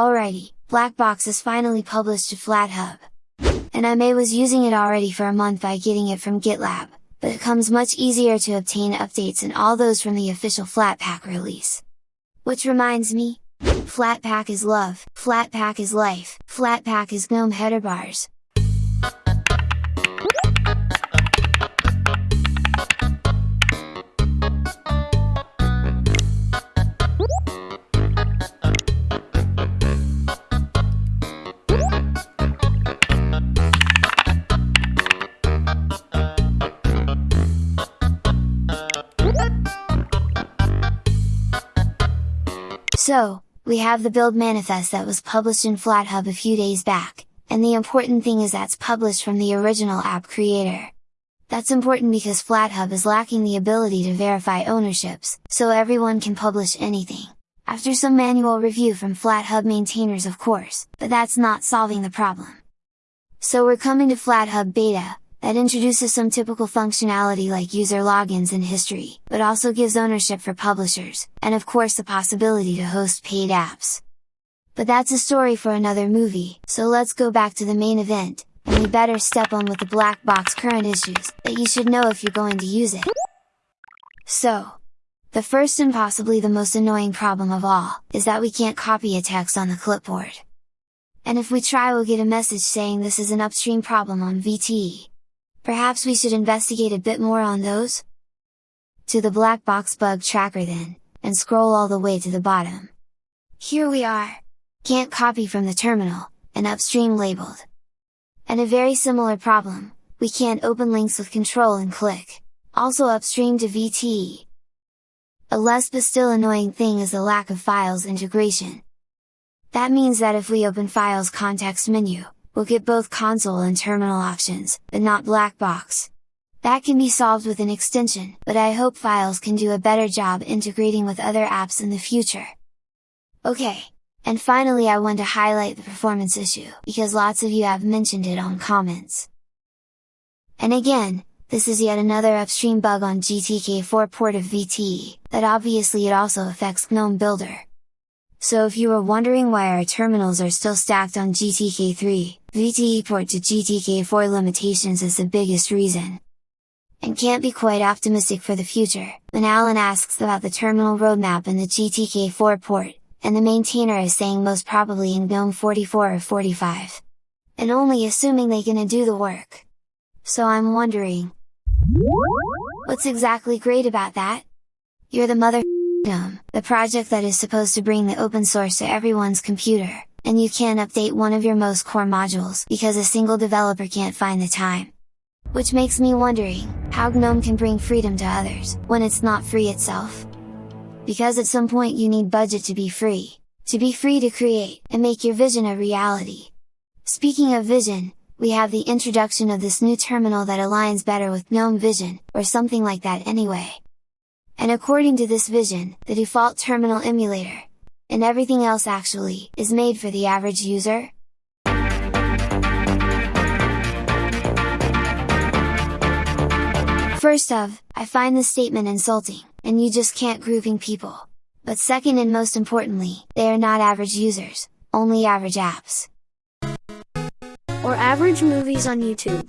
Alrighty, Blackbox is finally published to FlatHub. And I may was using it already for a month by getting it from GitLab, but it comes much easier to obtain updates and all those from the official Flatpak release. Which reminds me, Flatpak is love, Flatpak is life, Flatpak is GNOME header bars, So, we have the build manifest that was published in FlatHub a few days back, and the important thing is that's published from the original app creator. That's important because FlatHub is lacking the ability to verify ownerships, so everyone can publish anything. After some manual review from FlatHub maintainers of course, but that's not solving the problem. So we're coming to FlatHub Beta, that introduces some typical functionality like user logins and history, but also gives ownership for publishers, and of course the possibility to host paid apps. But that's a story for another movie, so let's go back to the main event, and we better step on with the black box current issues, that you should know if you're going to use it. So, the first and possibly the most annoying problem of all, is that we can't copy a text on the clipboard. And if we try we'll get a message saying this is an upstream problem on VTE, Perhaps we should investigate a bit more on those? To the black box bug tracker then, and scroll all the way to the bottom. Here we are! Can't copy from the terminal, and upstream labeled. And a very similar problem, we can't open links with control and click, also upstream to VTE. A less but still annoying thing is the lack of files integration. That means that if we open Files context menu, we'll get both console and terminal options, but not black box. That can be solved with an extension, but I hope Files can do a better job integrating with other apps in the future. Okay! And finally I want to highlight the performance issue, because lots of you have mentioned it on comments. And again, this is yet another upstream bug on GTK4 port of VTE, that obviously it also affects GNOME Builder. So if you were wondering why our terminals are still stacked on GTK3, VTE port to GTK4 limitations is the biggest reason. And can't be quite optimistic for the future, when Alan asks about the terminal roadmap and the GTK4 port, and the maintainer is saying most probably in GNOME 44 or 45. And only assuming they gonna do the work. So I'm wondering, what's exactly great about that? You're the mother GNOME, the project that is supposed to bring the open source to everyone's computer, and you can't update one of your most core modules because a single developer can't find the time. Which makes me wondering, how GNOME can bring freedom to others, when it's not free itself? Because at some point you need budget to be free, to be free to create, and make your vision a reality. Speaking of vision, we have the introduction of this new terminal that aligns better with GNOME Vision, or something like that anyway and according to this vision, the default terminal emulator, and everything else actually, is made for the average user? First of, I find this statement insulting, and you just can't grouping people. But second and most importantly, they are not average users, only average apps. Or average movies on YouTube.